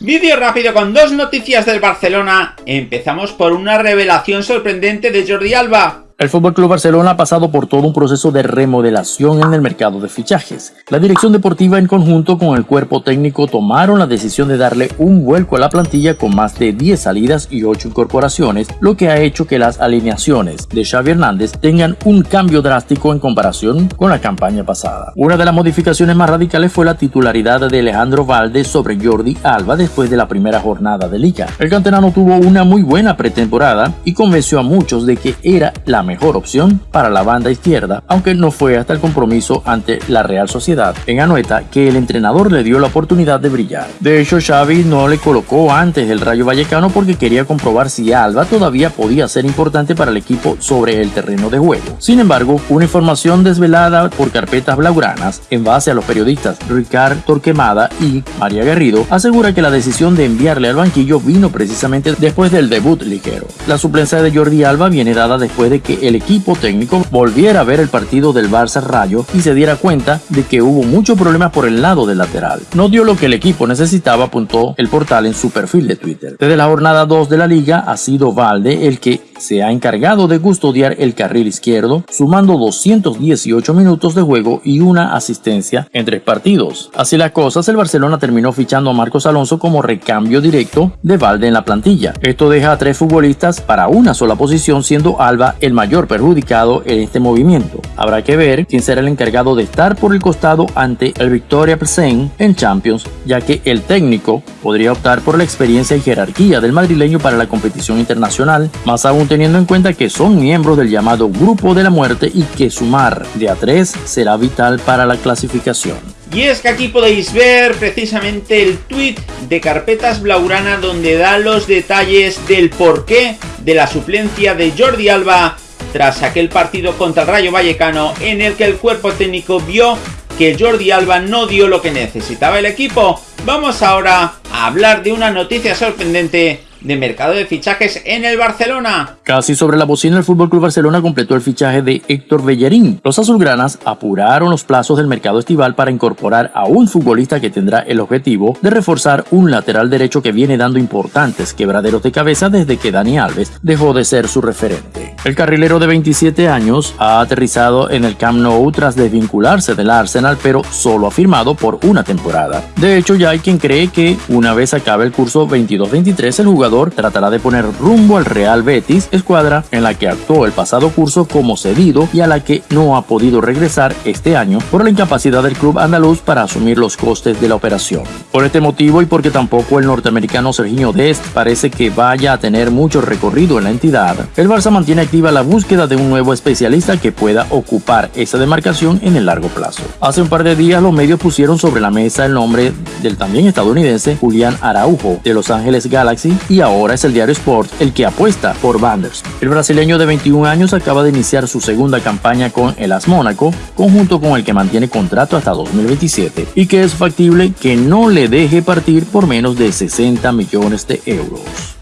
Vídeo rápido con dos noticias del Barcelona. Empezamos por una revelación sorprendente de Jordi Alba. El FC Barcelona ha pasado por todo un proceso de remodelación en el mercado de fichajes. La dirección deportiva en conjunto con el cuerpo técnico tomaron la decisión de darle un vuelco a la plantilla con más de 10 salidas y 8 incorporaciones, lo que ha hecho que las alineaciones de Xavi Hernández tengan un cambio drástico en comparación con la campaña pasada. Una de las modificaciones más radicales fue la titularidad de Alejandro Valde sobre Jordi Alba después de la primera jornada de liga. El canterano tuvo una muy buena pretemporada y convenció a muchos de que era la mejor opción para la banda izquierda, aunque no fue hasta el compromiso ante la Real Sociedad en Anoeta que el entrenador le dio la oportunidad de brillar. De hecho, Xavi no le colocó antes el Rayo Vallecano porque quería comprobar si Alba todavía podía ser importante para el equipo sobre el terreno de juego. Sin embargo, una información desvelada por carpetas blaugranas en base a los periodistas Ricard Torquemada y María Garrido asegura que la decisión de enviarle al banquillo vino precisamente después del debut ligero. La suplencia de Jordi Alba viene dada después de que el equipo técnico volviera a ver el partido del Barça Rayo y se diera cuenta de que hubo muchos problemas por el lado del lateral. No dio lo que el equipo necesitaba, apuntó el portal en su perfil de Twitter. Desde la jornada 2 de la liga ha sido Valde el que se ha encargado de custodiar el carril izquierdo, sumando 218 minutos de juego y una asistencia en tres partidos. Así las cosas, el Barcelona terminó fichando a Marcos Alonso como recambio directo de Valde en la plantilla. Esto deja a tres futbolistas para una sola posición, siendo Alba el mayor perjudicado en este movimiento. Habrá que ver quién será el encargado de estar por el costado ante el Victoria Plzen en Champions, ya que el técnico podría optar por la experiencia y jerarquía del madrileño para la competición internacional, más aún teniendo en cuenta que son miembros del llamado Grupo de la Muerte y que sumar de a tres será vital para la clasificación. Y es que aquí podéis ver precisamente el tweet de Carpetas Blaurana donde da los detalles del porqué de la suplencia de Jordi Alba tras aquel partido contra el Rayo Vallecano en el que el cuerpo técnico vio que Jordi Alba no dio lo que necesitaba el equipo. Vamos ahora a hablar de una noticia sorprendente de mercado de fichajes en el Barcelona. Casi sobre la bocina el FC Barcelona completó el fichaje de Héctor Bellerín. Los azulgranas apuraron los plazos del mercado estival para incorporar a un futbolista que tendrá el objetivo de reforzar un lateral derecho que viene dando importantes quebraderos de cabeza desde que Dani Alves dejó de ser su referente. El carrilero de 27 años ha aterrizado en el Camp Nou tras desvincularse del Arsenal pero solo ha firmado por una temporada. De hecho ya hay quien cree que una vez acabe el curso 22-23 el jugador tratará de poner rumbo al Real Betis, escuadra en la que actuó el pasado curso como cedido y a la que no ha podido regresar este año por la incapacidad del club andaluz para asumir los costes de la operación. Por este motivo y porque tampoco el norteamericano Serginho Dest parece que vaya a tener mucho recorrido en la entidad, el Barça mantiene activa la búsqueda de un nuevo especialista que pueda ocupar esa demarcación en el largo plazo. Hace un par de días los medios pusieron sobre la mesa el nombre del también estadounidense Julián Araujo de Los Ángeles Galaxy y ahora es el diario Sport el que apuesta por Vanders. El brasileño de 21 años acaba de iniciar su segunda campaña con el AS Mónaco, conjunto con el que mantiene contrato hasta 2027 y que es factible que no le deje partir por menos de 60 millones de euros.